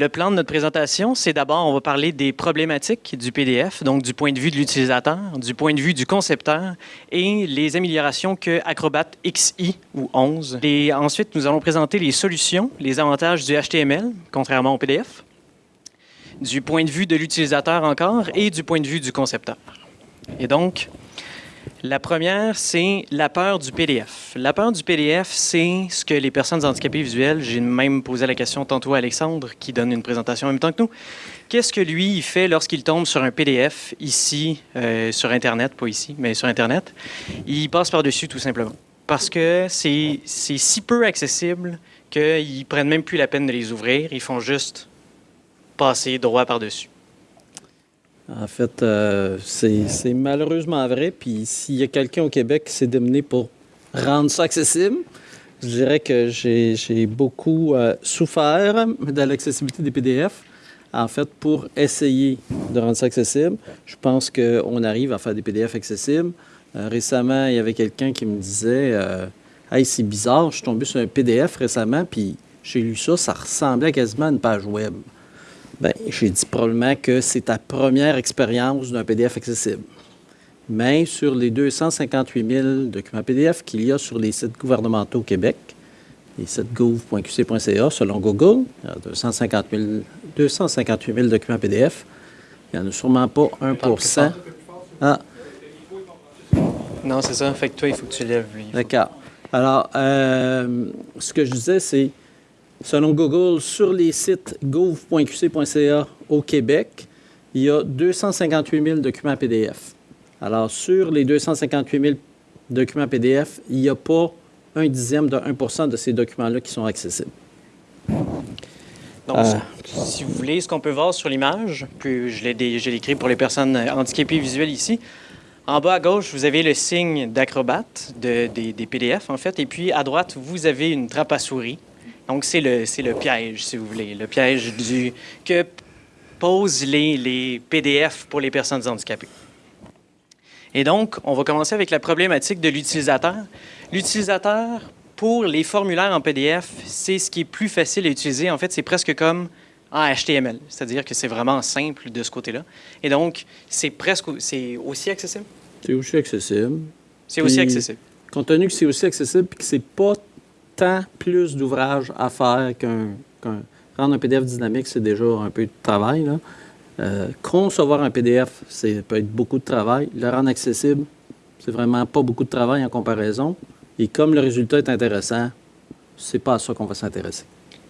le plan de notre présentation, c'est d'abord, on va parler des problématiques du PDF, donc du point de vue de l'utilisateur, du point de vue du concepteur et les améliorations que Acrobat XI ou 11. Et ensuite, nous allons présenter les solutions, les avantages du HTML, contrairement au PDF, du point de vue de l'utilisateur encore et du point de vue du concepteur. Et donc, la première, c'est la peur du PDF. La peur du PDF, c'est ce que les personnes handicapées visuelles, j'ai même posé la question tantôt à Alexandre, qui donne une présentation en même temps que nous, qu'est-ce que lui, il fait lorsqu'il tombe sur un PDF ici, euh, sur Internet, pas ici, mais sur Internet? Il passe par-dessus tout simplement. Parce que c'est si peu accessible qu'ils prennent même plus la peine de les ouvrir, ils font juste passer droit par-dessus. En fait, euh, c'est malheureusement vrai. Puis s'il y a quelqu'un au Québec qui s'est démené pour rendre ça accessible, je dirais que j'ai beaucoup euh, souffert de l'accessibilité des PDF. En fait, pour essayer de rendre ça accessible, je pense qu'on arrive à faire des PDF accessibles. Euh, récemment, il y avait quelqu'un qui me disait Hey, c'est bizarre, je suis tombé sur un PDF récemment, puis j'ai lu ça, ça ressemblait quasiment à une page web. Bien, j'ai dit probablement que c'est ta première expérience d'un PDF accessible. Mais sur les 258 000 documents PDF qu'il y a sur les sites gouvernementaux au Québec, les sites gouv.qc.ca, selon Google, il y a 258 000 documents PDF. Il n'y en a sûrement pas 1% Ah. Non, c'est ça. Fait que toi, il faut que tu lèves. D'accord. Alors, euh, ce que je disais, c'est Selon Google, sur les sites gouv.qc.ca au Québec, il y a 258 000 documents PDF. Alors, sur les 258 000 documents PDF, il n'y a pas un dixième de 1 de ces documents-là qui sont accessibles. Donc, euh. si vous voulez, ce qu'on peut voir sur l'image, puis je l'ai écrit pour les personnes handicapées visuelles ici, en bas à gauche, vous avez le signe d'Acrobat, des, des PDF en fait, et puis à droite, vous avez une trappe à souris donc, c'est le, le piège, si vous voulez, le piège du, que posent les, les PDF pour les personnes handicapées. Et donc, on va commencer avec la problématique de l'utilisateur. L'utilisateur, pour les formulaires en PDF, c'est ce qui est plus facile à utiliser. En fait, c'est presque comme en HTML, c'est-à-dire que c'est vraiment simple de ce côté-là. Et donc, c'est presque c'est aussi accessible? C'est aussi accessible. C'est aussi accessible. Compte tenu que c'est aussi accessible et que c'est pas plus d'ouvrages à faire qu'un. rendre un PDF dynamique, c'est déjà un peu de travail. Euh, concevoir un PDF, ça peut être beaucoup de travail. Le rendre accessible, c'est vraiment pas beaucoup de travail en comparaison. Et comme le résultat est intéressant, c'est pas à ça qu'on va s'intéresser.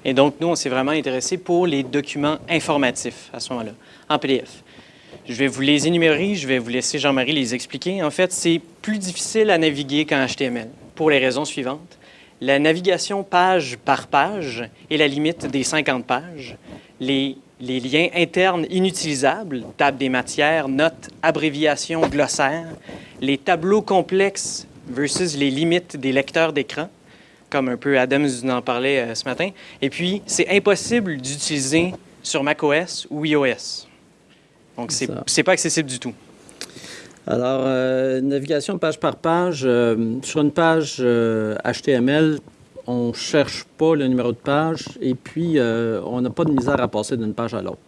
Et donc, nous, on s'est vraiment intéressé pour les documents informatifs à ce moment-là, en PDF. Je vais vous les énumérer, je vais vous laisser Jean-Marie les expliquer. En fait, c'est plus difficile à naviguer qu'en HTML, pour les raisons suivantes la navigation page par page est la limite des 50 pages. Les, liens internes inutilisables, table des matières, notes, abréviations, glossaires, les tableaux complexes versus les limites des lecteurs d'écran, comme un peu Adams en parlait euh, ce matin. Et puis, c'est impossible d'utiliser sur macOS ou iOS. Donc, ce n'est pas accessible du tout. Alors, euh, navigation page par page. Euh, sur une page HTML, euh, on ne cherche pas le numéro de page et puis on n'a pas de misère à passer d'une page à l'autre.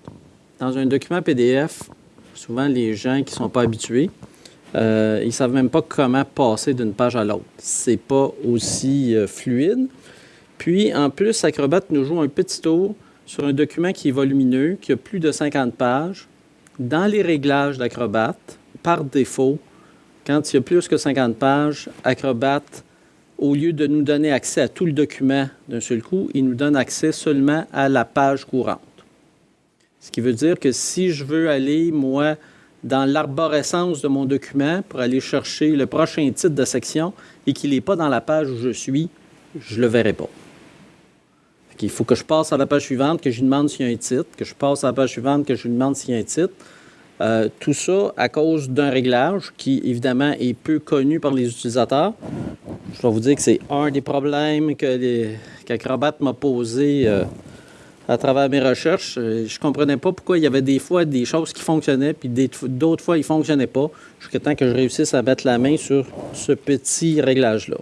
Dans un document PDF, souvent les gens qui ne sont pas habitués, ils ne savent même pas comment passer d'une page à l'autre. C'est pas aussi fluide. Puis, en plus, Acrobat nous joue un petit tour sur un document qui est volumineux, qui a plus de 50 pages. Dans les réglages d'Acrobat, par défaut, quand il y a plus que 50 pages, Acrobat, au lieu de nous donner accès à tout le document d'un seul coup, il nous donne accès seulement à la page courante. Ce qui veut dire que si je veux aller, moi, dans l'arborescence de mon document pour aller chercher le prochain titre de section et qu'il n'est pas dans la page où je suis, je ne le verrai pas. Il faut que je passe à la page suivante, que je lui demande s'il y a un titre, que je passe à la page suivante, que je lui demande s'il y a un titre. Euh, tout ça à cause d'un réglage qui, évidemment, est peu connu par les utilisateurs. Je dois vous dire que c'est un des problèmes que qu'Acrobat m'a posé euh, à travers mes recherches. Euh, je ne comprenais pas pourquoi il y avait des fois des choses qui fonctionnaient, puis d'autres fois, ils ne fonctionnaient pas, jusqu'à temps que je réussisse à mettre la main sur ce petit réglage-là.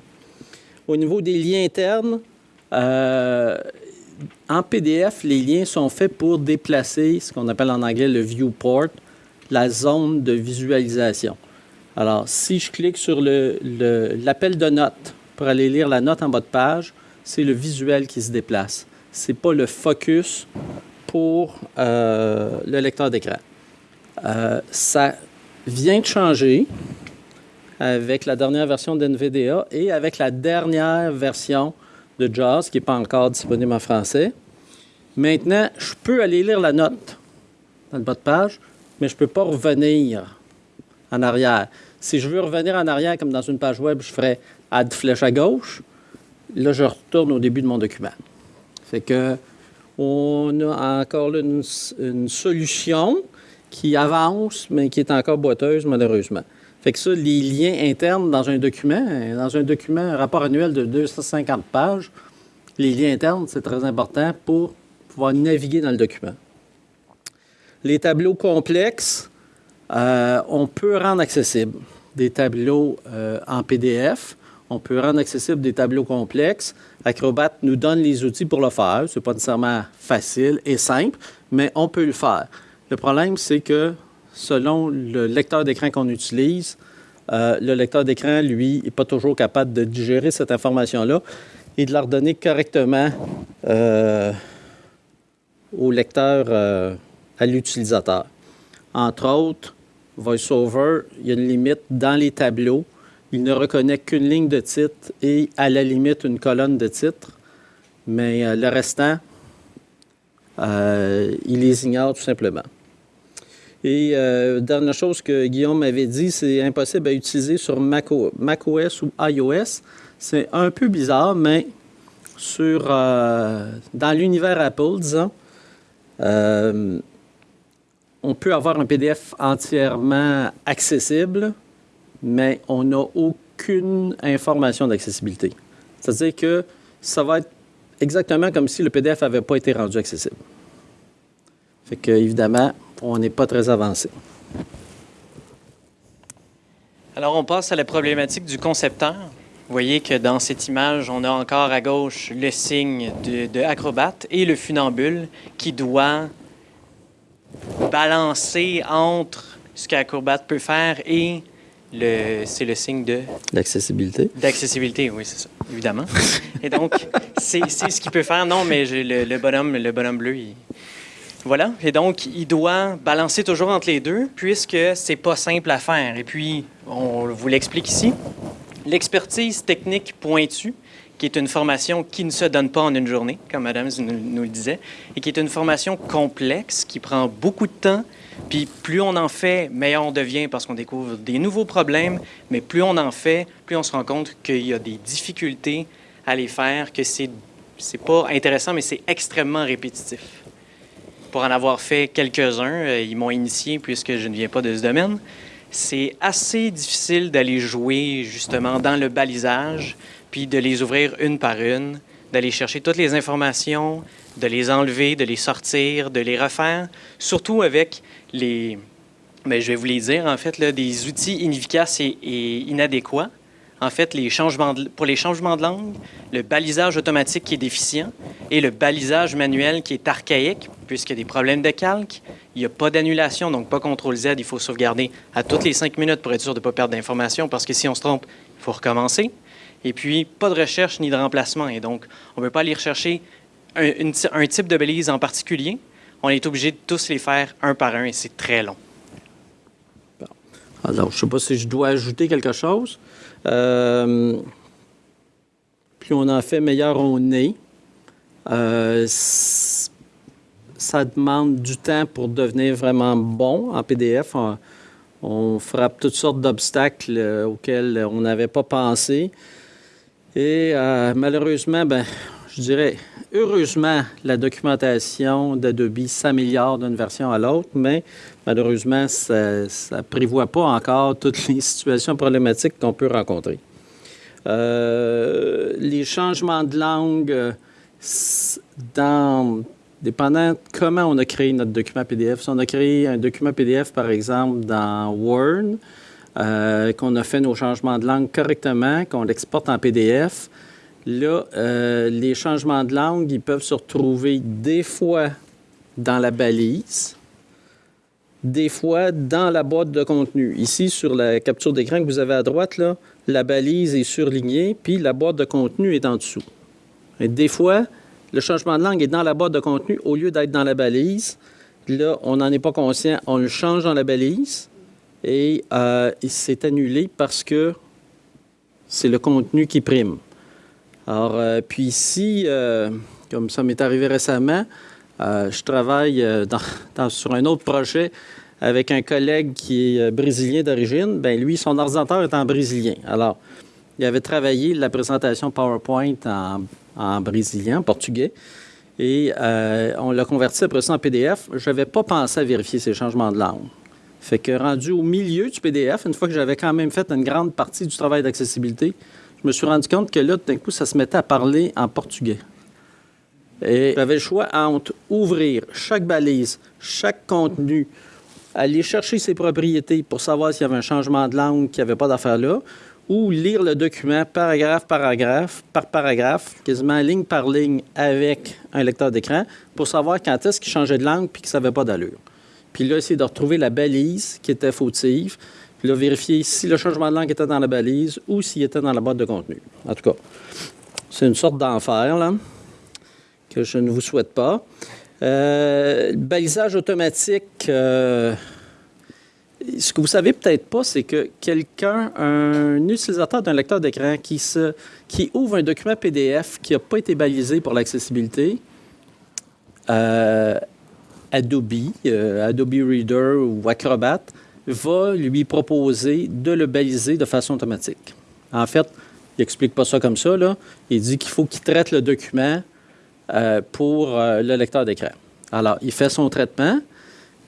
Au niveau des liens internes, en PDF, les liens sont faits pour déplacer ce qu'on appelle en anglais le viewport, la zone de visualisation. Alors, si je clique sur l'appel de notes pour aller lire la note en bas de page, c'est le visuel qui se déplace. Ce n'est pas le focus pour euh, le lecteur d'écran. Euh, ça vient de changer avec la dernière version d'NVDA et avec la dernière version de JAWS qui n'est pas encore disponible en français. Maintenant, je peux aller lire la note dans le bas de page, mais je ne peux pas revenir en arrière. Si je veux revenir en arrière, comme dans une page web, je ferais Add flèche à gauche. Là, je retourne au début de mon document. Fait que on a encore une, solution qui avance, mais qui est encore boiteuse, malheureusement. Fait que ça, les liens internes dans un document, dans un document, un rapport annuel de 250 pages, les liens internes, c'est très important pour pouvoir naviguer dans le document. Les tableaux complexes, euh, on peut rendre accessibles des tableaux euh, en PDF. On peut rendre accessibles des tableaux complexes. Acrobat nous donne les outils pour le faire. Ce n'est pas nécessairement facile et simple, mais on peut le faire. Le problème, c'est que selon le lecteur d'écran qu'on utilise, euh, le lecteur d'écran, lui, n'est pas toujours capable de digérer cette information-là et de la redonner correctement au lecteur, à l'utilisateur. Entre autres, VoiceOver, il y a une limite dans les tableaux il ne reconnaît qu'une ligne de titre et à la limite une colonne de titre, mais euh, le restant, euh, il les ignore tout simplement. Et euh, dernière chose que Guillaume m'avait dit, c'est impossible à utiliser sur macOS ou iOS. C'est un peu bizarre, mais sur, dans l'univers Apple, disons, on peut avoir un PDF entièrement accessible, mais on n'a aucune information d'accessibilité. C'est-à-dire que ça va être exactement comme si le PDF n'avait pas été rendu accessible. Fait que, évidemment, on n'est pas très avancé. Alors, on passe à la problématique du concepteur. Vous voyez que dans cette image, on a encore à gauche le signe de, de Acrobat et le funambule qui doit balancer entre ce qu'Acrobat peut faire et c'est le signe de... D'accessibilité. D'accessibilité, oui, c'est ça, évidemment. Et donc, c'est ce qu'il peut faire. Non, mais le, le, bonhomme, le bonhomme bleu, il... Voilà. Et donc, il doit balancer toujours entre les deux, puisque c'est pas simple à faire. Et puis, on vous l'explique ici. L'expertise technique pointue, qui est une formation qui ne se donne pas en une journée, comme Madame nous, le disait, et qui est une formation complexe, qui prend beaucoup de temps, puis plus on en fait, meilleur on devient parce qu'on découvre des nouveaux problèmes, mais plus on en fait, plus on se rend compte qu'il y a des difficultés à les faire, que c'est c'est pas intéressant, mais c'est extrêmement répétitif. Pour en avoir fait quelques-uns, euh, ils m'ont initié puisque je ne viens pas de ce domaine. C'est assez difficile d'aller jouer justement dans le balisage, puis de les ouvrir une par une, d'aller chercher toutes les informations, de les enlever, de les sortir, de les refaire, surtout avec les, mais je vais vous les dire, en fait, des outils inefficaces et, inadéquats. En fait, pour les changements de langue, le balisage automatique qui est déficient et le balisage manuel qui est archaïque, puisqu'il y a des problèmes de calque, il n'y a pas d'annulation, donc pas CTRL Z, il faut sauvegarder à toutes les cinq minutes pour être sûr de ne pas perdre d'informations, parce que si on se trompe, il faut recommencer. Et puis, pas de recherche ni de remplacement, et donc on ne peut pas aller rechercher un, un type de balise en particulier, on est obligé de tous les faire un par un et c'est très long. Alors, je ne sais pas si je dois ajouter quelque chose. Euh, plus on en fait, meilleur on est. Euh, ça demande du temps pour devenir vraiment bon en PDF. On, frappe toutes sortes d'obstacles euh, auxquels on n'avait pas pensé. Et malheureusement, ben, je dirais, heureusement, la documentation d'Adobe s'améliore d'une version à l'autre, mais malheureusement, ça ne prévoit pas encore toutes les situations problématiques qu'on peut rencontrer. Euh, les changements de langue, dans, dépendant comment on a créé notre document PDF. Si on a créé un document PDF, par exemple, dans Word, euh, qu'on a fait nos changements de langue correctement, qu'on l'exporte en PDF, Là, euh, les changements de langue, ils peuvent se retrouver des fois dans la balise, des fois dans la boîte de contenu. Ici, sur la capture d'écran que vous avez à droite, la balise est surlignée, puis la boîte de contenu est en dessous. Et des fois, le changement de langue est dans la boîte de contenu au lieu d'être dans la balise. Là, on n'en est pas conscient, on le change dans la balise et euh, il s'est annulé parce que c'est le contenu qui prime. Alors, euh, puis ici, euh, comme ça m'est arrivé récemment, je travaille sur un autre projet avec un collègue qui est brésilien d'origine. Bien, lui, son ordinateur est en brésilien. Alors, il avait travaillé la présentation PowerPoint en, en brésilien, en portugais. Et on l'a converti après ça en PDF. Je n'avais pas pensé à vérifier ces changements de langue. Fait que rendu au milieu du PDF, une fois que j'avais quand même fait une grande partie du travail d'accessibilité, je me suis rendu compte que là, d'un coup, ça se mettait à parler en portugais. Et j'avais le choix entre ouvrir chaque balise, chaque contenu, aller chercher ses propriétés pour savoir s'il y avait un changement de langue, qu'il n'y avait pas d'affaire là, ou lire le document paragraphe, paragraphe, par paragraphe, quasiment ligne par ligne avec un lecteur d'écran, pour savoir quand est-ce qu'il changeait de langue puis qu'il ne savait pas d'allure. Puis là, essayer de retrouver la balise qui était fautive. Puis là, vérifier si le changement de langue était dans la balise ou s'il était dans la boîte de contenu. En tout cas, c'est une sorte d'enfer, là, que je ne vous souhaite pas. Euh, balisage automatique, euh, ce que vous savez peut-être pas, c'est que quelqu'un, un utilisateur d'un lecteur d'écran qui, ouvre un document PDF qui n'a pas été balisé pour l'accessibilité, euh, Adobe, Adobe Reader ou Acrobat, va lui proposer de le baliser de façon automatique. En fait, il n'explique pas ça comme ça. Là. Il dit qu'il faut qu'il traite le document euh, pour euh, le lecteur d'écran. Alors, il fait son traitement,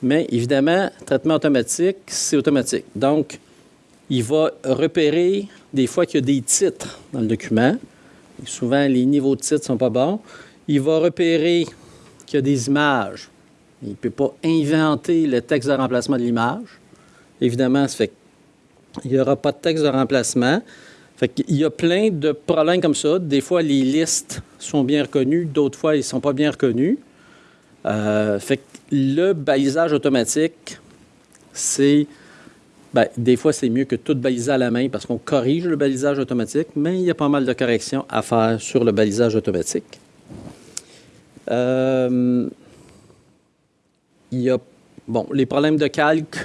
mais évidemment, traitement automatique, c'est automatique. Donc, il va repérer des fois qu'il y a des titres dans le document. souvent, les niveaux de titres ne sont pas bons. Il va repérer qu'il y a des images. Il ne peut pas inventer le texte de remplacement de l'image. Évidemment, fait qu'il n'y aura pas de texte de remplacement. Fait qu'il y a plein de problèmes comme ça. Des fois, les listes sont bien reconnues, d'autres fois, ils ne sont pas bien reconnus. Euh, fait que le balisage automatique, c'est. Ben, des fois, c'est mieux que tout baliser à la main parce qu'on corrige le balisage automatique, mais il y a pas mal de corrections à faire sur le balisage automatique. Euh, il y a bon, les problèmes de calque.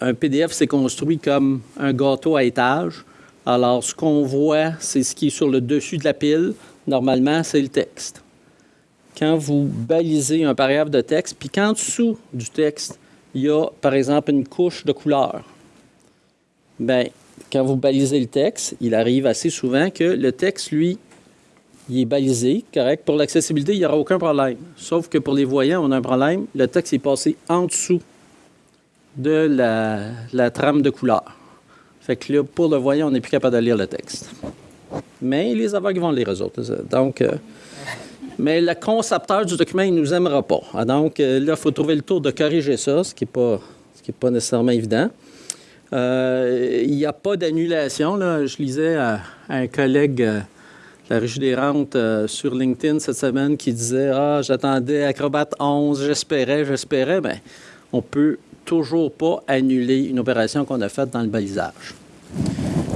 Un PDF, c'est construit comme un gâteau à étage. Alors, ce qu'on voit, c'est ce qui est sur le dessus de la pile. Normalement, c'est le texte. Quand vous balisez un paragraphe de texte, puis qu'en dessous du texte, il y a, par exemple, une couche de couleur, bien, quand vous balisez le texte, il arrive assez souvent que le texte, lui, il est balisé, correct? Pour l'accessibilité, il n'y aura aucun problème. Sauf que pour les voyants, on a un problème. Le texte est passé en dessous de la, trame de couleur. Fait que là, pour le voyant, on n'est plus capable de lire le texte. Mais les aveugles vont lire eux autres. Donc, euh, mais le concepteur du document, il ne nous aimera pas. Ah, donc, euh, là, il faut trouver le tour de corriger ça, ce qui n'est pas, pas nécessairement évident. Euh, il n'y a pas d'annulation. Je lisais à un collègue la Régie des rentes sur LinkedIn cette semaine qui disait Ah, j'attendais Acrobat 11, j'espérais, j'espérais. Bien, on peut toujours pas annuler une opération qu'on a faite dans le balisage.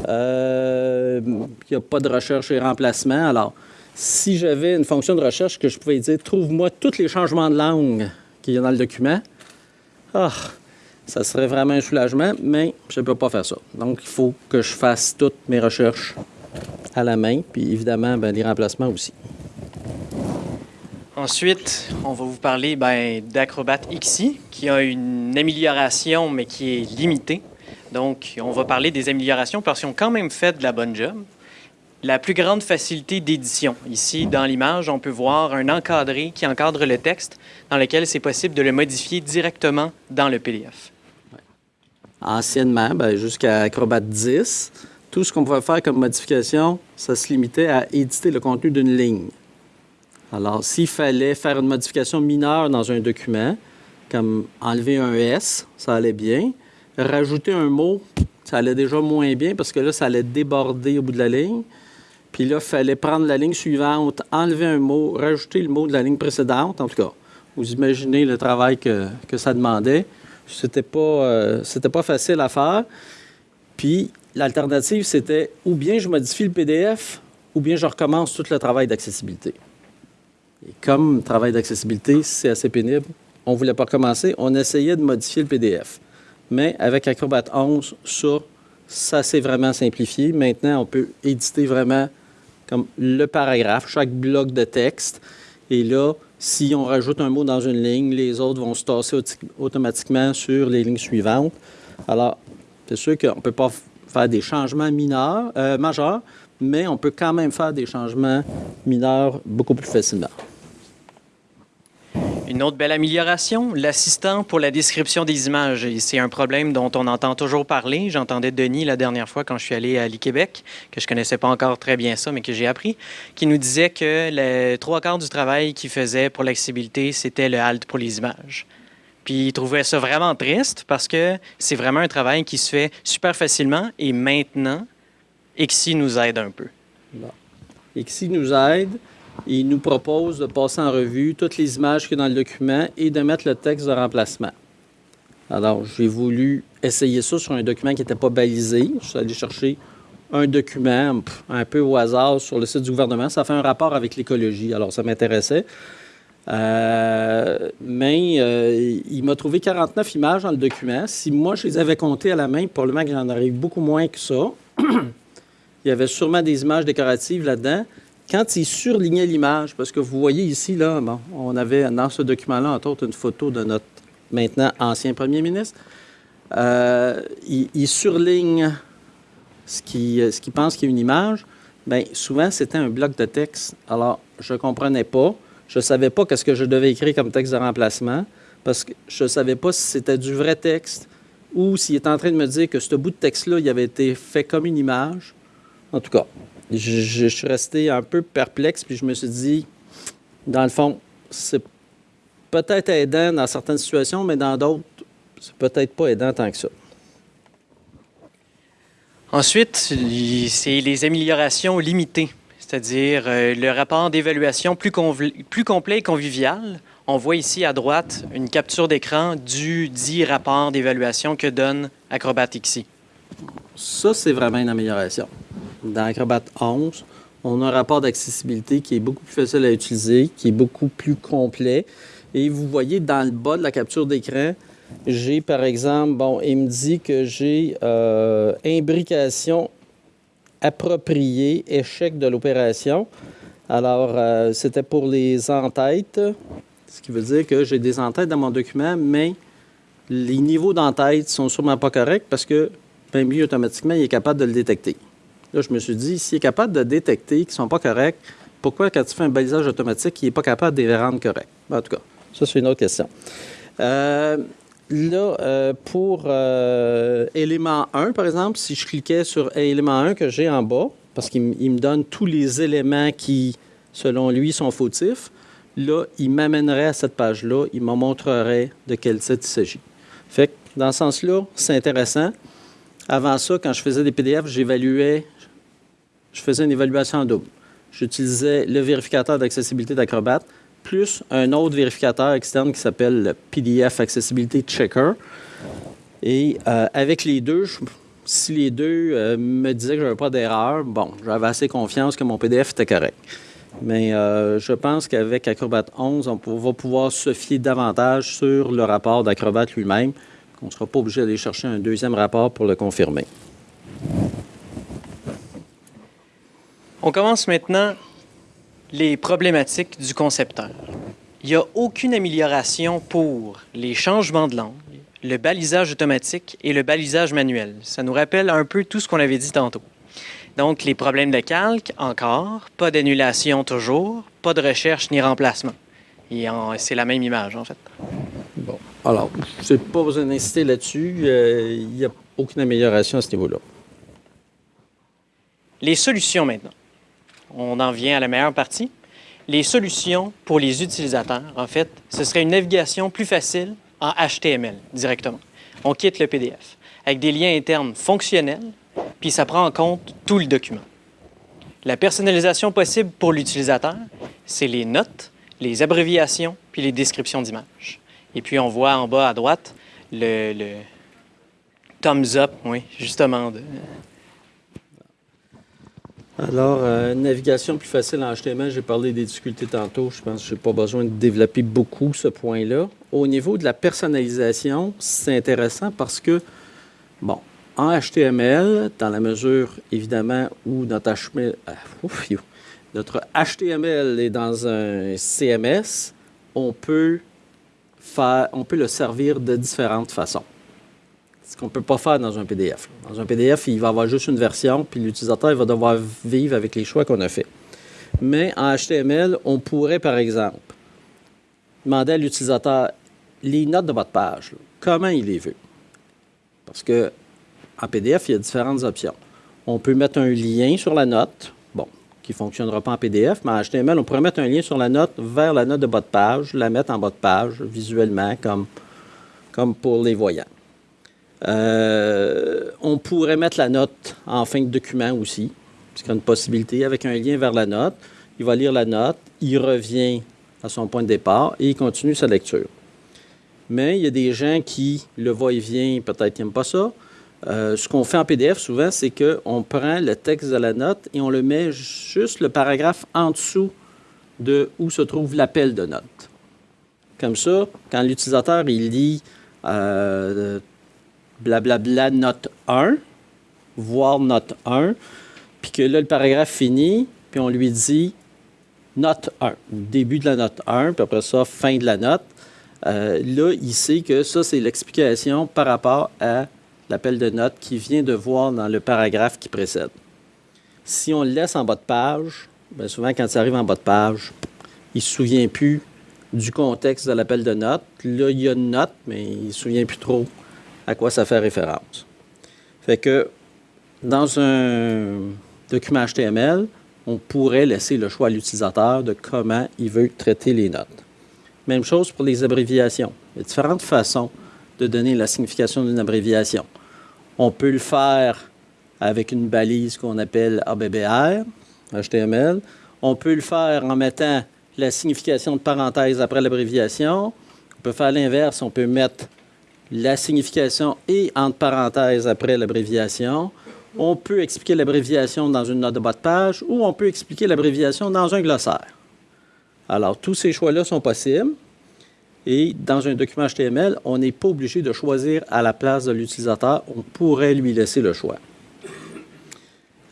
Euh, il n'y a pas de recherche et remplacement. Alors, si j'avais une fonction de recherche que je pouvais dire Trouve-moi tous les changements de langue qu'il y a dans le document, ah, ça serait vraiment un soulagement, mais je ne peux pas faire ça. Donc, il faut que je fasse toutes mes recherches à la main, puis évidemment, ben, les remplacements aussi. Ensuite, on va vous parler ben, d'Acrobat XI, qui a une amélioration, mais qui est limitée. Donc, on va parler des améliorations parce qu'ils ont quand même fait de la bonne job. La plus grande facilité d'édition. Ici, dans l'image, on peut voir un encadré qui encadre le texte, dans lequel c'est possible de le modifier directement dans le PDF. Anciennement, ben, jusqu'à Acrobat 10, tout ce qu'on pouvait faire comme modification, ça se limitait à éditer le contenu d'une ligne. Alors, s'il fallait faire une modification mineure dans un document, comme enlever un S, ça allait bien. Rajouter un mot, ça allait déjà moins bien parce que là, ça allait déborder au bout de la ligne. Puis là, il fallait prendre la ligne suivante, enlever un mot, rajouter le mot de la ligne précédente. En tout cas, vous imaginez le travail que, que ça demandait. C'était pas, euh, c'était pas facile à faire. Puis l'alternative, c'était ou bien je modifie le PDF, ou bien je recommence tout le travail d'accessibilité. Et comme travail d'accessibilité, c'est assez pénible, on ne voulait pas commencer, on essayait de modifier le PDF. Mais avec Acrobat 11, ça, ça s'est vraiment simplifié. Maintenant, on peut éditer vraiment comme le paragraphe, chaque bloc de texte. Et là, si on rajoute un mot dans une ligne, les autres vont se tasser automatiquement sur les lignes suivantes. Alors, c'est sûr qu'on ne peut pas faire des changements mineurs, euh, majeurs, mais on peut quand même faire des changements mineurs beaucoup plus facilement. Une autre belle amélioration, l'assistant pour la description des images. C'est un problème dont on entend toujours parler. J'entendais Denis la dernière fois quand je suis allé à l'I-Québec, que je connaissais pas encore très bien ça, mais que j'ai appris, qui nous disait que les trois quarts du travail qu'il faisait pour l'accessibilité, c'était le halt pour les images. Puis il trouvait ça vraiment triste parce que c'est vraiment un travail qui se fait super facilement et maintenant, Exi nous aide un peu. Bon. Nous aide il nous propose de passer en revue toutes les images qu'il y dans le document et de mettre le texte de remplacement. Alors, j'ai voulu essayer ça sur un document qui n'était pas balisé. Je suis allé chercher un document un peu au hasard sur le site du gouvernement. Ça fait un rapport avec l'écologie, alors ça m'intéressait. Euh, mais euh, il m'a trouvé 49 images dans le document. Si moi, je les avais comptées à la main, probablement que j'en aurais beaucoup moins que ça. il y avait sûrement des images décoratives là-dedans quand il surlignait l'image, parce que vous voyez ici, là, bon, on avait dans ce document-là, entre autres, une photo de notre maintenant ancien premier ministre. Euh, il, surligne ce qu'il ce pense qu'il y a une image. Bien, souvent, c'était un bloc de texte. Alors, je ne comprenais pas. Je ne savais pas qu'est-ce que je devais écrire comme texte de remplacement parce que je ne savais pas si c'était du vrai texte ou s'il était en train de me dire que ce bout de texte-là, il avait été fait comme une image. En tout cas, je, suis resté un peu perplexe, puis je me suis dit, dans le fond, c'est peut-être aidant dans certaines situations, mais dans d'autres, c'est peut-être pas aidant tant que ça. Ensuite, c'est les améliorations limitées, c'est-à-dire euh, le rapport d'évaluation plus, plus complet et convivial. On voit ici à droite une capture d'écran du dit rapport d'évaluation que donne Acrobat XI. Ça, c'est vraiment une amélioration dans Acrobat 11, on a un rapport d'accessibilité qui est beaucoup plus facile à utiliser, qui est beaucoup plus complet. Et vous voyez dans le bas de la capture d'écran, j'ai par exemple, bon, il me dit que j'ai euh, imbrication appropriée, échec de l'opération. Alors, euh, c'était pour les entêtes, ce qui veut dire que j'ai des entêtes dans mon document, mais les niveaux d'entête sont sûrement pas corrects parce que, bien automatiquement, il est capable de le détecter. Là, je me suis dit, s'il est capable de détecter qu'ils ne sont pas corrects, pourquoi, quand tu fais un balisage automatique, il n'est pas capable de les rendre corrects? En tout cas, ça, c'est une autre question. Euh, là, euh, pour euh, élément 1, par exemple, si je cliquais sur élément 1 que j'ai en bas, parce qu'il me donne tous les éléments qui, selon lui, sont fautifs, là, il m'amènerait à cette page-là, il me montrerait de quel site il s'agit. Fait que, dans ce sens-là, c'est intéressant. Avant ça, quand je faisais des PDF, j'évaluais je faisais une évaluation en double. J'utilisais le vérificateur d'accessibilité d'Acrobat plus un autre vérificateur externe qui s'appelle le PDF Accessibility Checker. Et euh, avec les deux, si les deux euh, me disaient que je n'avais pas d'erreur, bon, j'avais assez confiance que mon PDF était correct. Mais euh, je pense qu'avec Acrobat 11, on va pouvoir se fier davantage sur le rapport d'Acrobat lui-même. On ne sera pas obligé d'aller chercher un deuxième rapport pour le confirmer. On commence maintenant les problématiques du concepteur. Il n'y a aucune amélioration pour les changements de langue, le balisage automatique et le balisage manuel. Ça nous rappelle un peu tout ce qu'on avait dit tantôt. Donc, les problèmes de calque, encore, pas d'annulation toujours, pas de recherche ni remplacement. C'est la même image, en fait. Bon. Alors, je n'ai pas besoin d'insister là-dessus. Euh, il n'y a aucune amélioration à ce niveau-là. Les solutions maintenant on en vient à la meilleure partie. Les solutions pour les utilisateurs, en fait, ce serait une navigation plus facile en HTML directement. On quitte le PDF avec des liens internes fonctionnels, puis ça prend en compte tout le document. La personnalisation possible pour l'utilisateur, c'est les notes, les abréviations, puis les descriptions d'images. Et puis, on voit en bas à droite le, thumbs up, oui, justement. De... Alors, euh, navigation plus facile en HTML, j'ai parlé des difficultés tantôt. Je pense que je n'ai pas besoin de développer beaucoup ce point-là. Au niveau de la personnalisation, c'est intéressant parce que, bon, en HTML, dans la mesure, évidemment, où notre HTML, ah, notre HTML est dans un CMS, on peut, faire, on peut le servir de différentes façons. Ce qu'on ne peut pas faire dans un PDF. Dans un PDF, il va avoir juste une version, puis l'utilisateur va devoir vivre avec les choix qu'on a faits. Mais en HTML, on pourrait, par exemple, demander à l'utilisateur les notes de votre page, comment il les veut. Parce que en PDF, il y a différentes options. On peut mettre un lien sur la note, qui ne fonctionnera pas en PDF, mais en HTML, on pourrait mettre un lien sur la note vers la note de bas de page, la mettre en bas de page visuellement comme, comme pour les voyants. Euh, on pourrait mettre la note en fin de document aussi, c'est une possibilité, avec un lien vers la note. Il va lire la note, il revient à son point de départ et il continue sa lecture. Mais il y a des gens qui, le va-et-vient, peut-être n'aiment pas ça. Euh, ce qu'on fait en PDF souvent, c'est qu'on prend le texte de la note et on le met juste le paragraphe en dessous de où se trouve l'appel de note. Comme ça, quand l'utilisateur il lit euh, blablabla note 1, voir note 1, puis que là, le paragraphe finit, puis on lui dit note 1, début de la note 1, puis après ça, fin de la note. Euh, là, il sait que ça, c'est l'explication par rapport à l'appel de note qui vient de voir dans le paragraphe qui précède. Si on le laisse en bas de page, bien souvent, quand ça arrive en bas de page, il ne se souvient plus du contexte de l'appel de note. Là, il y a une note, mais il ne se souvient plus trop à quoi ça fait référence. Fait que dans un document HTML, on pourrait laisser le choix à l'utilisateur de comment il veut traiter les notes. Même chose pour les abréviations. Il y a différentes façons de donner la signification d'une abréviation. On peut le faire avec une balise qu'on appelle ABBR, HTML. On peut le faire en mettant la signification de parenthèse après l'abréviation. On peut faire l'inverse, on peut mettre la signification et entre parenthèses après l'abréviation. On peut expliquer l'abréviation dans une note de bas de page ou on peut expliquer l'abréviation dans un glossaire. Alors, tous ces choix-là sont possibles. Et dans un document HTML, on n'est pas obligé de choisir à la place de l'utilisateur. On pourrait lui laisser le choix.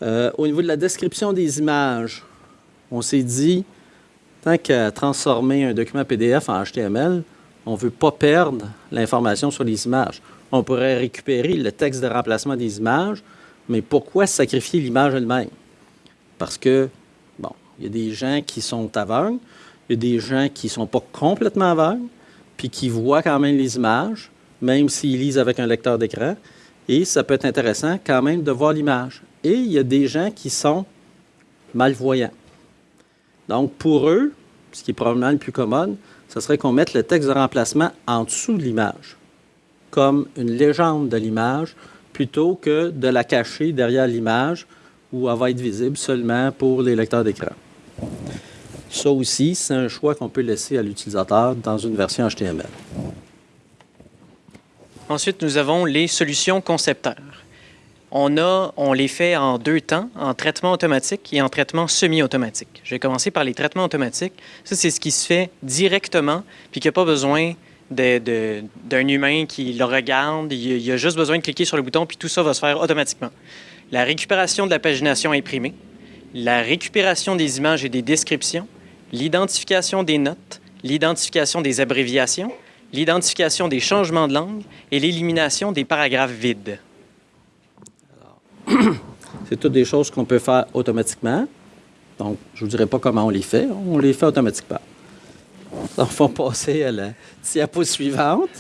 Euh, au niveau de la description des images, on s'est dit, tant qu'à transformer un document PDF en HTML, on ne veut pas perdre l'information sur les images. On pourrait récupérer le texte de remplacement des images, mais pourquoi sacrifier l'image elle-même? Parce que, bon, il y a des gens qui sont aveugles, il y a des gens qui ne sont pas complètement aveugles, puis qui voient quand même les images, même s'ils lisent avec un lecteur d'écran. Et ça peut être intéressant quand même de voir l'image. Et il y a des gens qui sont malvoyants. Donc, pour eux, ce qui est probablement le plus commode, ce serait qu'on mette le texte de remplacement en dessous de l'image, comme une légende de l'image, plutôt que de la cacher derrière l'image où elle va être visible seulement pour les lecteurs d'écran. Ça aussi, c'est un choix qu'on peut laisser à l'utilisateur dans une version HTML. Ensuite, nous avons les solutions concepteurs. On, a, on les fait en deux temps, en traitement automatique et en traitement semi-automatique. Je vais commencer par les traitements automatiques. Ça, c'est ce qui se fait directement, puis qu'il n'y a pas besoin d'un humain qui le regarde. Il y a juste besoin de cliquer sur le bouton, puis tout ça va se faire automatiquement. La récupération de la pagination imprimée, la récupération des images et des descriptions, l'identification des notes, l'identification des abréviations, l'identification des changements de langue et l'élimination des paragraphes vides. C'est toutes des choses qu'on peut faire automatiquement. Donc, je ne vous dirai pas comment on les fait. On les fait automatiquement. Donc, faut passer à la diapo suivante.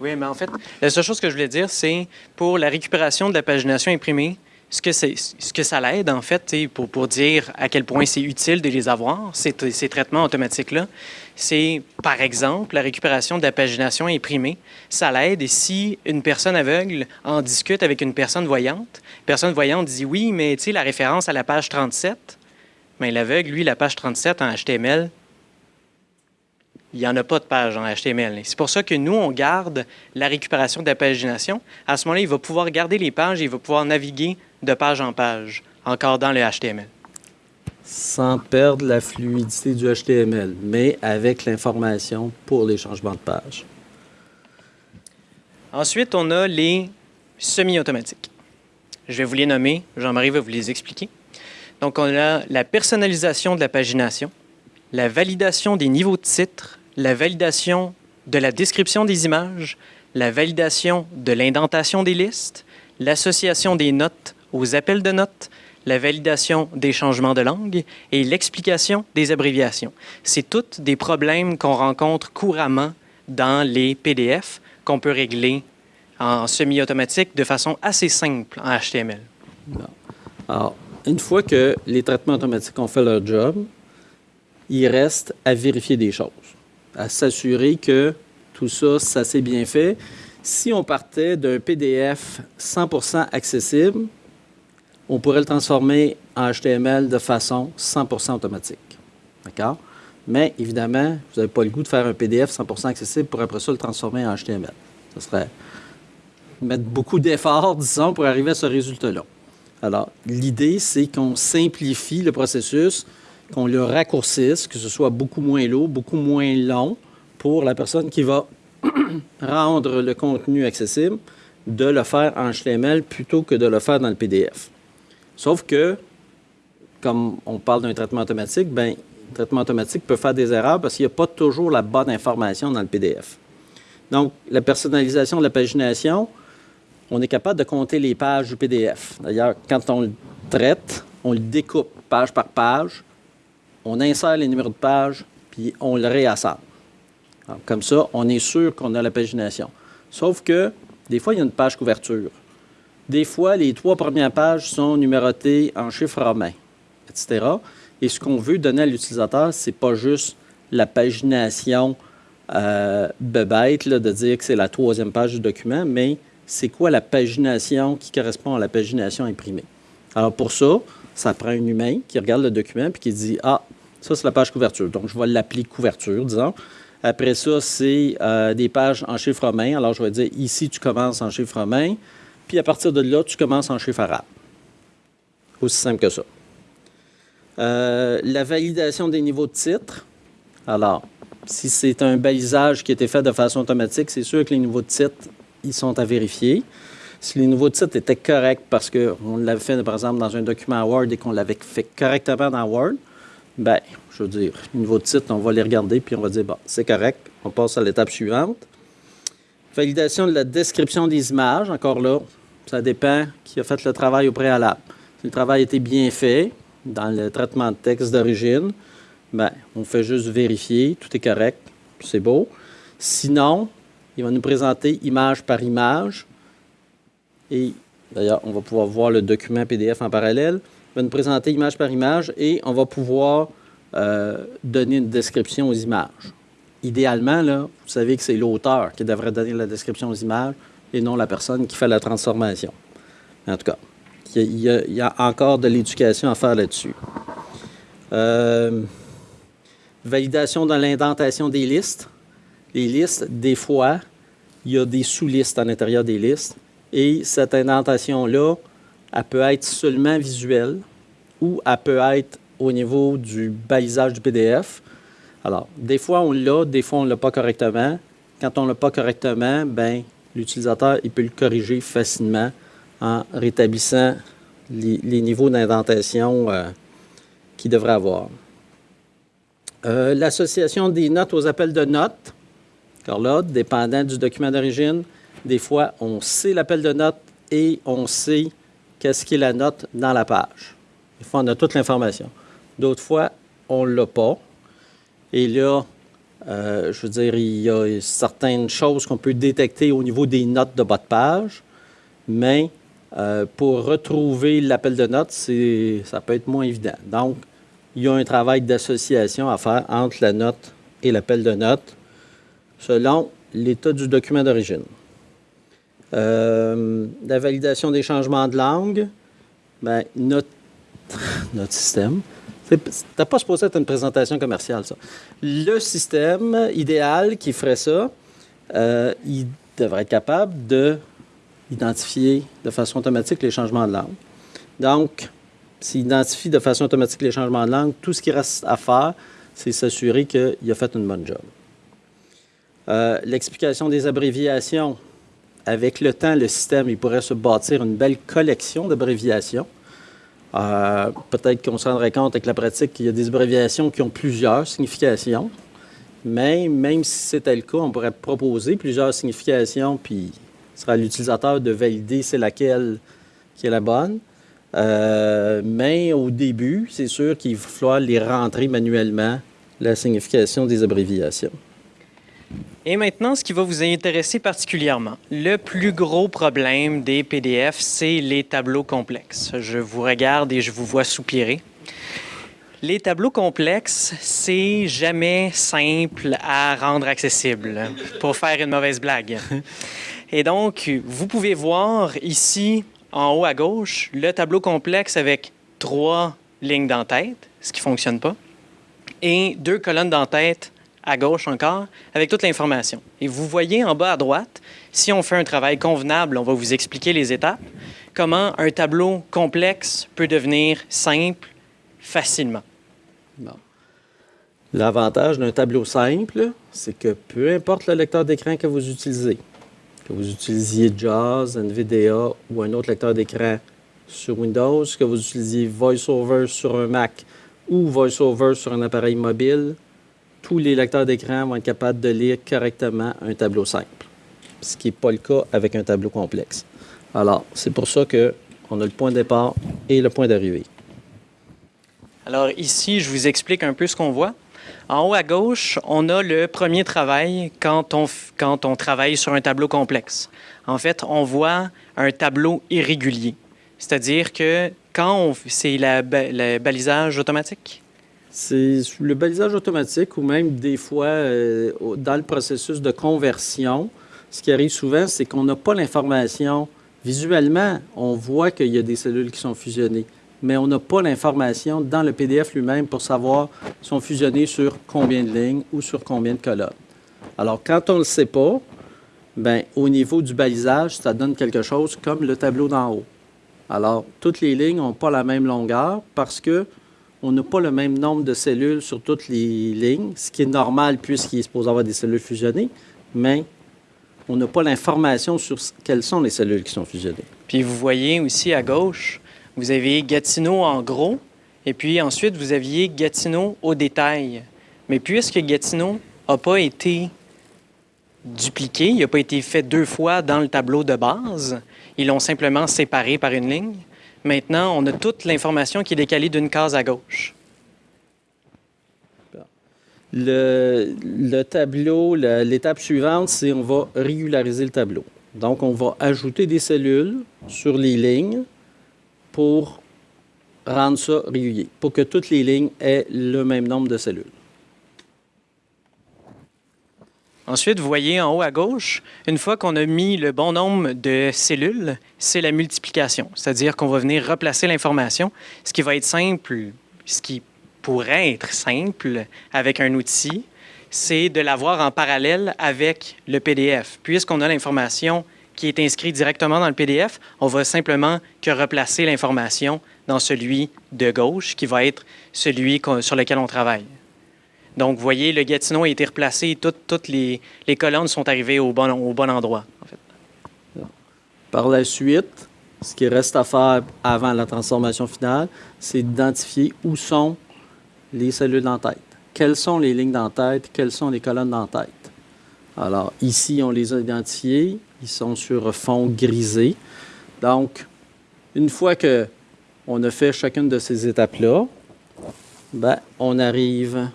Oui, mais en fait, la seule chose que je voulais dire, c'est pour la récupération de la pagination imprimée, ce que, ça l'aide, en fait, pour, dire à quel point c'est utile de les avoir, ces, ces traitements automatiques-là, c'est, par exemple, la récupération de la pagination imprimée. Ça l'aide et si une personne aveugle en discute avec une personne voyante, personne voyante dit oui, mais tu sais, la référence à la page 37, mais l'aveugle, lui, la page 37 en HTML, il n'y en a pas de page en HTML. C'est pour ça que nous, on garde la récupération de la pagination. À ce moment-là, il va pouvoir garder les pages et il va pouvoir naviguer de page en page, encore dans le HTML. Sans perdre la fluidité du HTML, mais avec l'information pour les changements de page. Ensuite, on a les semi-automatiques. Je vais vous les nommer. Jean-Marie va vous les expliquer. Donc, on a la personnalisation de la pagination, la validation des niveaux de titres, la validation de la description des images, la validation de l'indentation des listes, l'association des notes aux appels de notes, la validation des changements de langue et l'explication des abréviations. C'est tous des problèmes qu'on rencontre couramment dans les PDF qu'on peut régler en semi-automatique de façon assez simple en HTML. Alors, une fois que les traitements automatiques ont fait leur job, il reste à vérifier des choses, à s'assurer que tout ça, ça s'est bien fait. Si on partait d'un PDF 100% accessible, on pourrait le transformer en HTML de façon 100% automatique. Mais évidemment, vous n'avez pas le goût de faire un PDF 100% accessible pour après ça le transformer en HTML. Ce serait mettre beaucoup d'efforts, disons, pour arriver à ce résultat-là. Alors, l'idée, c'est qu'on simplifie le processus, qu'on le raccourcisse, que ce soit beaucoup moins lourd, beaucoup moins long pour la personne qui va rendre le contenu accessible, de le faire en HTML plutôt que de le faire dans le PDF. Sauf que, comme on parle d'un traitement automatique, ben, le traitement automatique peut faire des erreurs parce qu'il n'y a pas toujours la bonne information dans le PDF. Donc, la personnalisation de la pagination, on est capable de compter les pages du PDF. D'ailleurs, quand on le traite, on le découpe page par page, on insère les numéros de page, puis on le réassemble. comme ça, on est sûr qu'on a la pagination. Sauf que, des fois, il y a une page couverture. Des fois, les trois premières pages sont numérotées en chiffres romains, etc. Et ce qu'on veut donner à l'utilisateur, ce n'est pas juste la pagination euh, de dire que c'est la troisième page du document, mais c'est quoi la pagination qui correspond à la pagination imprimée. Alors pour ça, ça prend un humain qui regarde le document puis qui dit Ah, ça c'est la page couverture. Donc je vais l'appeler couverture, disons. Après ça, c'est euh, des pages en chiffres romains. Alors je vais dire ici, tu commences en chiffres romains. Puis à partir de là, tu commences en chiffres arabes. Aussi simple que ça. Euh, la validation des niveaux de titre. Alors, si c'est un balisage qui a été fait de façon automatique, c'est sûr que les niveaux de titre ils sont à vérifier. Si les nouveaux titres étaient corrects parce qu'on l'avait fait, par exemple, dans un document Word et qu'on l'avait fait correctement dans Word, ben, je veux dire, les nouveaux titres, on va les regarder puis on va dire, bon, c'est correct, on passe à l'étape suivante. Validation de la description des images, encore là, ça dépend qui a fait le travail au préalable. Si le travail été bien fait dans le traitement de texte d'origine, ben, on fait juste vérifier, tout est correct, c'est beau. Sinon, il va nous présenter image par image. Et d'ailleurs, on va pouvoir voir le document PDF en parallèle. Il va nous présenter image par image et on va pouvoir euh, donner une description aux images. Idéalement, là, vous savez que c'est l'auteur qui devrait donner la description aux images et non la personne qui fait la transformation. En tout cas, il y a, encore de l'éducation à faire là-dessus. Euh, validation dans l'indentation des listes les listes, des fois, il y a des sous-listes à l'intérieur des listes. Et cette indentation-là, elle peut être seulement visuelle ou elle peut être au niveau du balisage du PDF. Alors, des fois, on l'a, des fois, on ne l'a pas correctement. Quand on ne l'a pas correctement, ben, l'utilisateur il peut le corriger facilement en rétablissant les, niveaux d'indentation euh, qu'il devrait avoir. Euh, l'association des notes aux appels de notes. Car là, dépendant du document d'origine, des fois, on sait l'appel de note et on sait qu'est-ce qui est la note dans la page. Des fois, on a toute l'information. D'autres fois, on ne l'a pas. Et là, euh, je veux dire, il y a certaines choses qu'on peut détecter au niveau des notes de bas de page, mais euh, pour retrouver l'appel de note, ça peut être moins évident. Donc, il y a un travail d'association à faire entre la note et l'appel de note selon l'état du document d'origine. Euh, la validation des changements de langue, notre, notre système T'as pas supposé être une présentation commerciale, ça. Le système idéal qui ferait ça, euh, il devrait être capable de identifier de façon automatique les changements de langue. Donc, s'il identifie de façon automatique les changements de langue, tout ce qui reste à faire, c'est s'assurer qu'il a fait une bonne job. Euh, l'explication des abréviations. Avec le temps, le système il pourrait se bâtir une belle collection d'abréviations. Euh, peut-être qu'on se rendrait compte avec la pratique qu'il y a des abréviations qui ont plusieurs significations. Mais même si c'était le cas, on pourrait proposer plusieurs significations, puis ce sera à l'utilisateur de valider c'est laquelle qui est la bonne. Euh, mais au début, c'est sûr qu'il va falloir les rentrer manuellement, la signification des abréviations. Et maintenant, ce qui va vous intéresser particulièrement. Le plus gros problème des PDF, c'est les tableaux complexes. Je vous regarde et je vous vois soupirer. Les tableaux complexes, c'est jamais simple à rendre accessible, pour faire une mauvaise blague. Et donc, vous pouvez voir ici, en haut à gauche, le tableau complexe avec trois lignes d'entête, ce qui ne fonctionne pas, et deux colonnes d'entête à gauche encore, avec toute l'information. Et vous voyez en bas à droite, si on fait un travail convenable, on va vous expliquer les étapes, comment un tableau complexe peut devenir simple facilement. L'avantage d'un tableau simple, c'est que peu importe le lecteur d'écran que vous utilisez, que vous utilisiez JAWS, NVDA ou un autre lecteur d'écran sur Windows, que vous utilisiez VoiceOver sur un Mac ou VoiceOver sur un appareil mobile, tous les lecteurs d'écran vont être capables de lire correctement un tableau simple, ce qui n'est pas le cas avec un tableau complexe. Alors, c'est pour ça qu'on a le point de départ et le point d'arrivée. Alors ici, je vous explique un peu ce qu'on voit. En haut à gauche, on a le premier travail quand on, quand on travaille sur un tableau complexe. En fait, on voit un tableau irrégulier. C'est-à-dire que quand c'est le balisage automatique, c'est le balisage automatique ou même des fois euh, dans le processus de conversion. Ce qui arrive souvent, c'est qu'on n'a pas l'information. Visuellement, on voit qu'il y a des cellules qui sont fusionnées, mais on n'a pas l'information dans le PDF lui-même pour savoir sont fusionnées sur combien de lignes ou sur combien de colonnes. Alors, quand on ne le sait pas, ben, au niveau du balisage, ça donne quelque chose comme le tableau d'en haut. Alors, toutes les lignes n'ont pas la même longueur parce que on n'a pas le même nombre de cellules sur toutes les lignes, ce qui est normal puisqu'il est supposé avoir des cellules fusionnées, mais on n'a pas l'information sur quelles sont les cellules qui sont fusionnées. Puis vous voyez aussi à gauche, vous avez Gatineau en gros, et puis ensuite vous aviez Gatineau au détail. Mais puisque Gatineau n'a pas été dupliqué, il n'a pas été fait deux fois dans le tableau de base, ils l'ont simplement séparé par une ligne, Maintenant, on a toute l'information qui est décalée d'une case à gauche. Le, tableau, l'étape suivante, c'est on va régulariser le tableau. Donc, on va ajouter des cellules sur les lignes pour rendre ça régulier, pour que toutes les lignes aient le même nombre de cellules. Ensuite, vous voyez en haut à gauche, une fois qu'on a mis le bon nombre de cellules, c'est la multiplication. C'est-à-dire qu'on va venir replacer l'information, ce qui va être simple, ce qui pourrait être simple avec un outil, c'est de l'avoir en parallèle avec le PDF. Puisqu'on a l'information qui est inscrite directement dans le PDF, on va simplement que replacer l'information dans celui de gauche, qui va être celui sur lequel on travaille. Donc, vous voyez, le Gatineau a été replacé, toutes, les, colonnes sont arrivées au bon, au bon endroit. Par la suite, ce qui reste à faire avant la transformation finale, c'est d'identifier où sont les cellules d'entête. Quelles sont les lignes d'entête, quelles sont les colonnes d'entête. Alors, ici, on les a identifiées. Ils sont sur fond grisé. Donc, une fois que on a fait chacune de ces étapes-là, ben, on arrive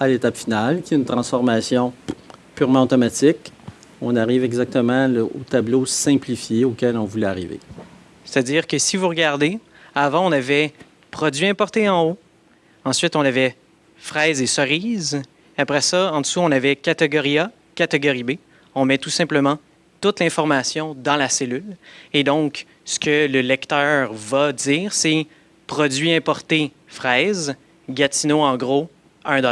à l'étape finale, qui est une transformation purement automatique. On arrive exactement au tableau simplifié auquel on voulait arriver. C'est-à-dire que si vous regardez, avant, on avait produits importés en haut. Ensuite, on avait fraises et cerises. Après ça, en dessous, on avait catégorie A, catégorie B. On met tout simplement toute l'information dans la cellule. Et donc, ce que le lecteur va dire, c'est produits importés fraises, Gatineau, en gros, 1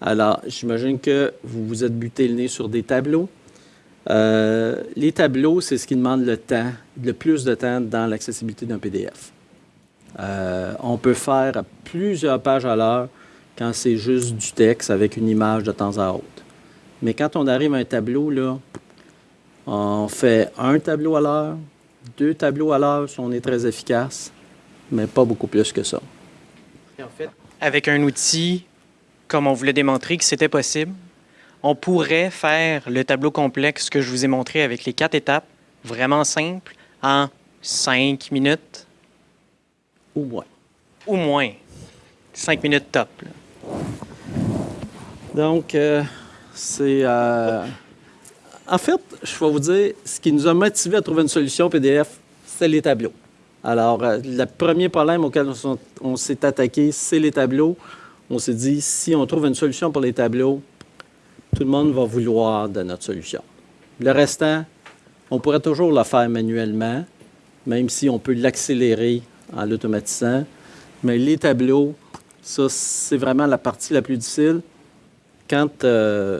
Alors, j'imagine que vous vous êtes buté le nez sur des tableaux. Euh, les tableaux, c'est ce qui demande le temps, le plus de temps dans l'accessibilité d'un PDF. Euh, on peut faire plusieurs pages à l'heure quand c'est juste du texte avec une image de temps à autre. Mais quand on arrive à un tableau, là, on fait un tableau à l'heure, deux tableaux à l'heure si on est très efficace, mais pas beaucoup plus que ça. en fait, avec un outil, comme on voulait démontrer que c'était possible, on pourrait faire le tableau complexe que je vous ai montré avec les quatre étapes, vraiment simple, en cinq minutes. Ou moins. Ou moins. Cinq minutes top. Donc, euh, c'est... Euh, en fait, je vais vous dire, ce qui nous a motivé à trouver une solution PDF, c'est les tableaux. Alors, euh, le premier problème auquel on s'est attaqué, c'est les tableaux. On s'est dit, si on trouve une solution pour les tableaux, tout le monde va vouloir de notre solution. Le restant, on pourrait toujours le faire manuellement, même si on peut l'accélérer en l'automatisant. Mais les tableaux, ça, c'est vraiment la partie la plus difficile. Quand, euh,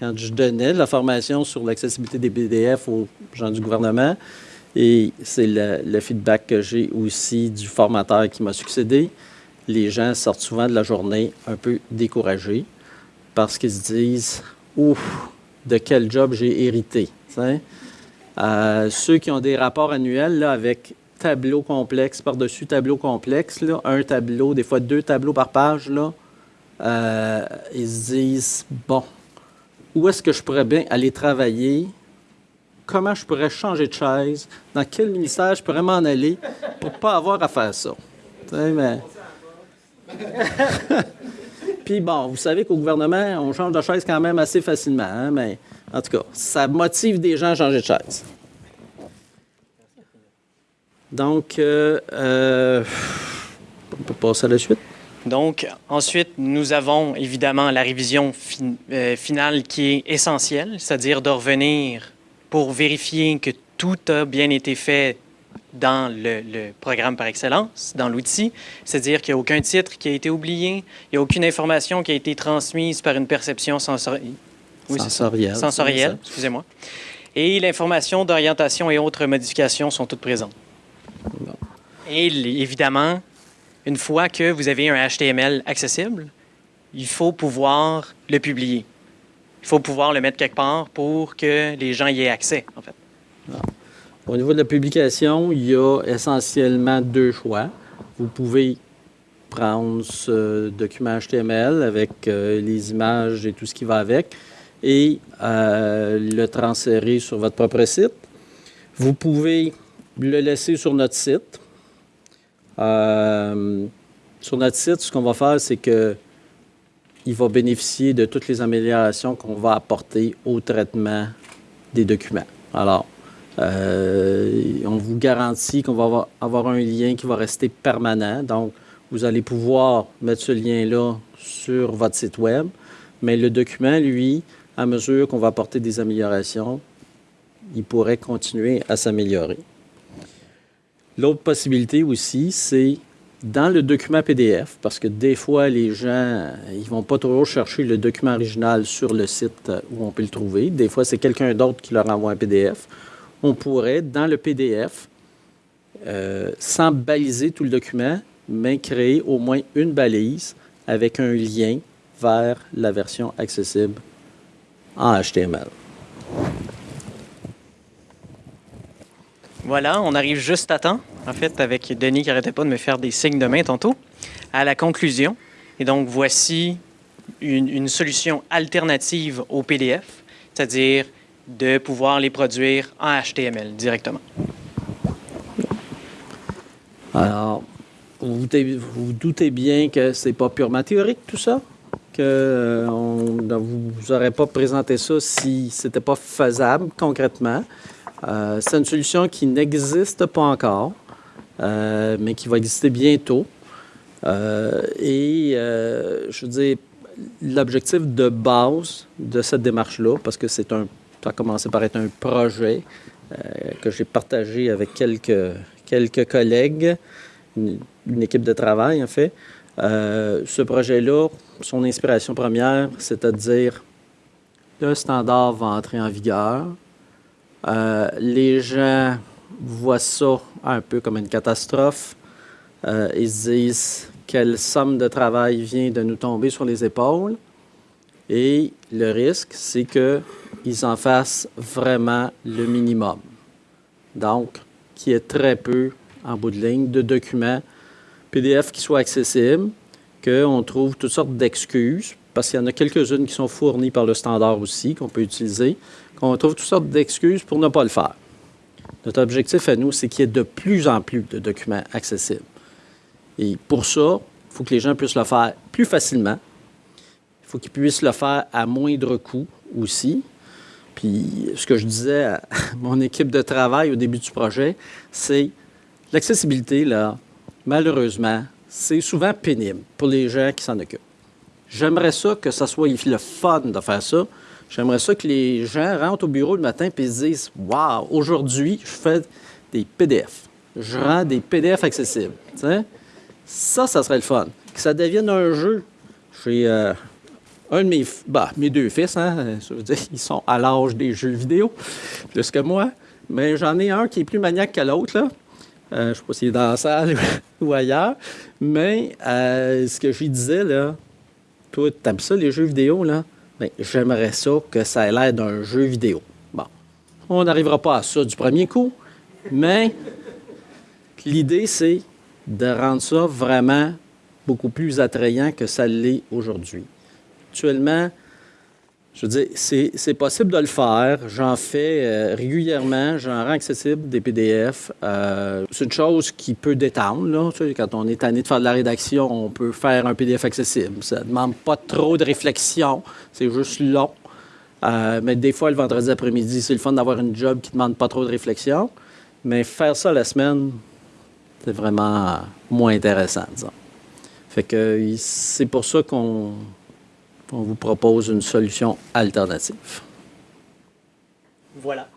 je donnais la formation sur l'accessibilité des PDF aux gens du gouvernement, et c'est le, le, feedback que j'ai aussi du formateur qui m'a succédé, les gens sortent souvent de la journée un peu découragés parce qu'ils se disent Ouf, de quel job j'ai hérité. Euh, ceux qui ont des rapports annuels avec tableau complexe par-dessus tableau complexe, là, un tableau, des fois deux tableaux par page, là, euh, ils se disent Bon, où est-ce que je pourrais bien aller travailler? Comment je pourrais changer de chaise? Dans quel ministère je pourrais m'en aller pour ne pas avoir à faire ça? Puis bon, vous savez qu'au gouvernement, on change de chaise quand même assez facilement, hein, mais en tout cas, ça motive des gens à changer de chaise. Donc, euh, euh, on peut passer à la suite. Donc, ensuite, nous avons évidemment la révision euh, finale qui est essentielle, c'est-à-dire de revenir pour vérifier que tout a bien été fait dans le, programme par excellence, dans l'outil, c'est-à-dire qu'il n'y a aucun titre qui a été oublié, il n'y a aucune information qui a été transmise par une perception sensorielle. sensorielle. Sensorielle, excusez-moi. Et l'information d'orientation et autres modifications sont toutes présentes. Et évidemment, une fois que vous avez un HTML accessible, il faut pouvoir le publier. Il faut pouvoir le mettre quelque part pour que les gens y aient accès, en fait. Au niveau de la publication, il y a essentiellement deux choix. Vous pouvez prendre ce document HTML avec euh, les images et tout ce qui va avec et euh, le transférer sur votre propre site. Vous pouvez le laisser sur notre site. Euh, sur notre site, ce qu'on va faire, c'est que il va bénéficier de toutes les améliorations qu'on va apporter au traitement des documents. Alors, on vous garantit qu'on va avoir, un lien qui va rester permanent. Donc, vous allez pouvoir mettre ce lien-là sur votre site Web. Mais le document, lui, à mesure qu'on va apporter des améliorations, il pourrait continuer à s'améliorer. L'autre possibilité aussi, c'est dans le document PDF, parce que des fois, les gens, ils vont pas toujours chercher le document original sur le site où on peut le trouver. Des fois, c'est quelqu'un d'autre qui leur envoie un PDF on pourrait, dans le PDF, euh, sans baliser tout le document, mais créer au moins une balise avec un lien vers la version accessible en HTML. Voilà, on arrive juste à temps, en fait, avec Denis qui n'arrêtait pas de me faire des signes de main tantôt, à la conclusion. Et donc, voici une solution alternative au PDF, c'est-à-dire de pouvoir les produire en HTML directement. Alors, vous, vous doutez bien que c'est pas purement théorique tout ça, que euh, vous n'aurez pas présenté ça si c'était pas faisable concrètement. Euh, c'est une solution qui n'existe pas encore, euh, mais qui va exister bientôt. et je veux dire, l'objectif de base de cette démarche-là, parce que c'est un ça a commencé par être un projet euh, que j'ai partagé avec quelques, quelques collègues. une, équipe de travail, en fait. Euh, ce projet-là, son inspiration première, c'est-à-dire le standard va entrer en vigueur. Euh, les gens voient ça un peu comme une catastrophe. Ils se disent quelle somme de travail vient de nous tomber sur les épaules. Et le risque, c'est qu'ils en fassent vraiment le minimum. Donc, qu'il y ait très peu, en bout de ligne, de documents PDF qui soient accessibles, qu'on trouve toutes sortes d'excuses, parce qu'il y en a quelques-unes qui sont fournies par le standard aussi, qu'on peut utiliser, qu'on trouve toutes sortes d'excuses pour ne pas le faire. Notre objectif à nous, c'est qu'il y ait de plus en plus de documents accessibles. Et pour ça, il faut que les gens puissent le faire plus facilement. Il faut qu'ils puissent le faire à moindre coût aussi. Puis ce que je disais à mon équipe de travail au début du projet, c'est l'accessibilité, là, malheureusement, c'est souvent pénible pour les gens qui s'en occupent. J'aimerais ça que ça soit le fun de faire ça. J'aimerais ça que les gens rentrent au bureau le matin et se disent Waouh, aujourd'hui, je fais des PDF. Je rends des PDF accessibles. Ça, ça serait le fun. Que ça devienne un jeu. J'ai euh, un de mes, bah, mes deux fils, hein, je veux dire, ils sont à l'âge des jeux vidéo, plus que moi. Mais j'en ai un qui est plus maniaque que l'autre. Là. Euh, je ne sais pas s'il est dans la salle ou ailleurs. Mais euh, ce que je lui disais, là, toi, tu aimes ça, les jeux vidéo, là? Bien, j'aimerais ça que ça ait l'air d'un jeu vidéo. Bon. On n'arrivera pas à ça du premier coup, mais l'idée, c'est de rendre ça vraiment beaucoup plus attrayant que ça l'est aujourd'hui. Actuellement, je veux dire, c'est possible de le faire. J'en fais euh, régulièrement. J'en rends accessible des PDF. Euh, c'est une chose qui peut détendre. Quand on est tanné de faire de la rédaction, on peut faire un PDF accessible. Ça ne demande pas trop de réflexion. C'est juste long. Euh, mais des fois, le vendredi après-midi, c'est le fun d'avoir une job qui ne demande pas trop de réflexion. Mais faire ça la semaine, c'est vraiment moins intéressant, disons. Fait que c'est pour ça qu'on on vous propose une solution alternative. Voilà.